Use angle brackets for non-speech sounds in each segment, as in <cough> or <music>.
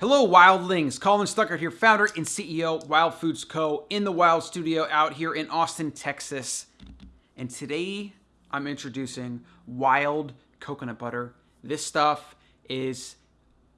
Hello, Wildlings. Colin Stuckert here, founder and CEO, Wild Foods Co. in the Wild Studio out here in Austin, Texas. And today I'm introducing wild coconut butter. This stuff is,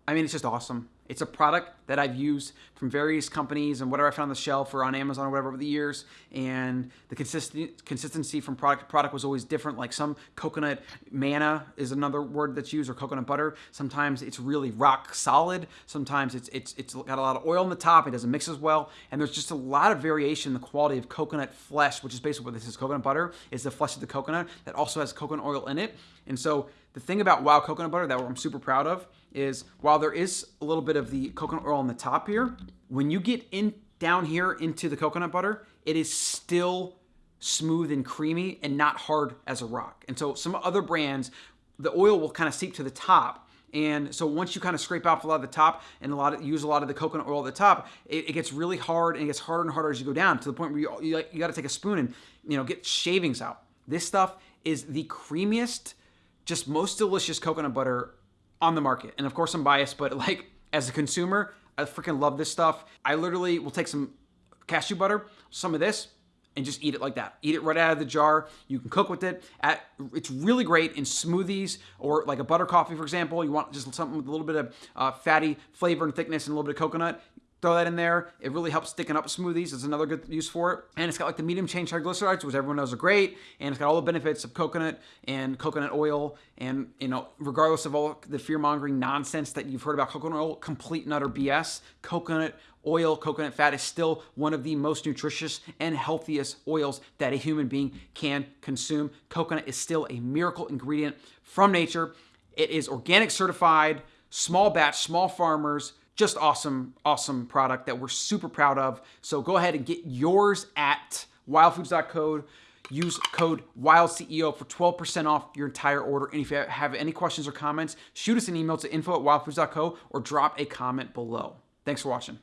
I mean, it's just awesome. It's a product that I've used from various companies and whatever I found on the shelf or on Amazon or whatever over the years. And the consist- consistency from product to product was always different. Like some coconut manna is another word that's used, or coconut butter. Sometimes it's really rock solid. Sometimes it's it's it's got a lot of oil on the top. It doesn't mix as well. And there's just a lot of variation in the quality of coconut flesh, which is basically what this is. Coconut butter is the flesh of the coconut that also has coconut oil in it. And so the thing about wild coconut butter that I'm super proud of is while there is a little bit of the coconut oil on the top here, when you get in down here into the coconut butter, it is still smooth and creamy and not hard as a rock. And so some other brands, the oil will kind of seep to the top. And so once you kind of scrape off a lot of the top and a lot of use a lot of the coconut oil at the top, it, it gets really hard and it gets harder and harder as you go down to the point where you, you, you got to take a spoon and you know get shavings out. This stuff is the creamiest, just most delicious coconut butter on the market. And of course, I'm biased, but <laughs> like as a consumer, I freaking love this stuff. I literally will take some cashew butter, some of this, and just eat it like that. Eat it right out of the jar. You can cook with it. At, it's really great in smoothies or like a butter coffee, for example. You want just something with a little bit of uh, fatty flavor and thickness and a little bit of coconut. Throw that in there. It really helps thicken up smoothies. It's another good use for it. And it's got like the medium chain triglycerides, which everyone knows are great. And it's got all the benefits of coconut and coconut oil. And, you know, regardless of all the fear mongering nonsense that you've heard about coconut oil, complete and utter BS, coconut oil, coconut fat is still one of the most nutritious and healthiest oils that a human being can consume. Coconut is still a miracle ingredient from nature. It is organic certified, small batch, small farmers just awesome, awesome product that we're super proud of. So go ahead and get yours at wildfoods.code. Use code WILDCEO for 12% off your entire order. And if you have any questions or comments, shoot us an email to info at wildfoods.co or drop a comment below. Thanks for watching.